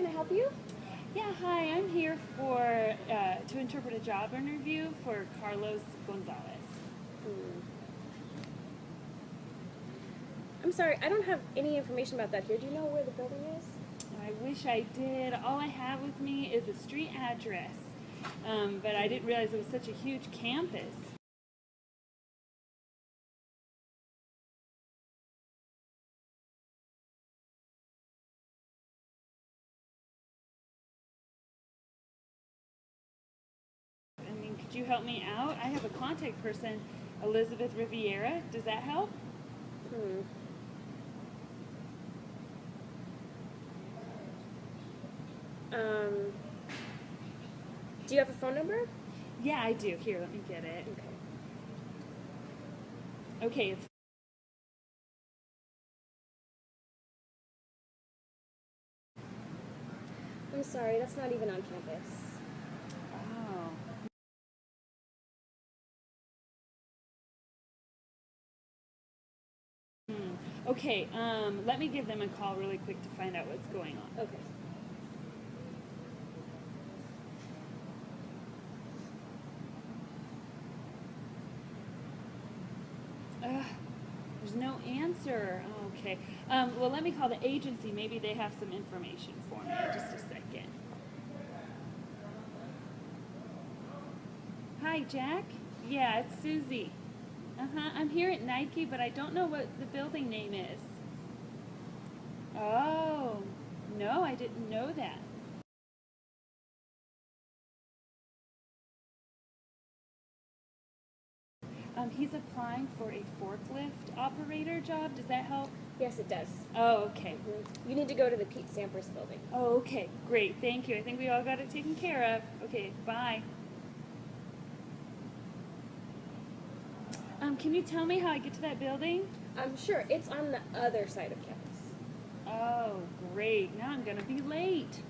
Can I help you? Yeah, hi. I'm here for uh, to interpret a job interview for Carlos Gonzalez. Hmm. I'm sorry, I don't have any information about that here. Do you know where the building is? I wish I did. All I have with me is a street address, um, but I didn't realize it was such a huge campus. You help me out? I have a contact person, Elizabeth Riviera. Does that help? Hmm. Um, do you have a phone number? Yeah, I do. Here, let me get it. Okay. Okay, it's I'm sorry, that's not even on campus. Okay, um, let me give them a call really quick to find out what's going on. Okay. Ugh, there's no answer. Okay. Um, well, let me call the agency. Maybe they have some information for me. Just a second. Hi, Jack. Yeah, it's Susie. Uh huh. I'm here at Nike, but I don't know what the building name is. Oh, no, I didn't know that. Um, he's applying for a forklift operator job. Does that help? Yes, it does. Oh, okay. Mhm. You need to go to the Pete Sampras building. Oh, okay. Great. Thank you. I think we all got it taken care of. Okay, bye. Um, can you tell me how I get to that building? I'm sure it's on the other side of campus. Oh, great. Now I'm going to be late.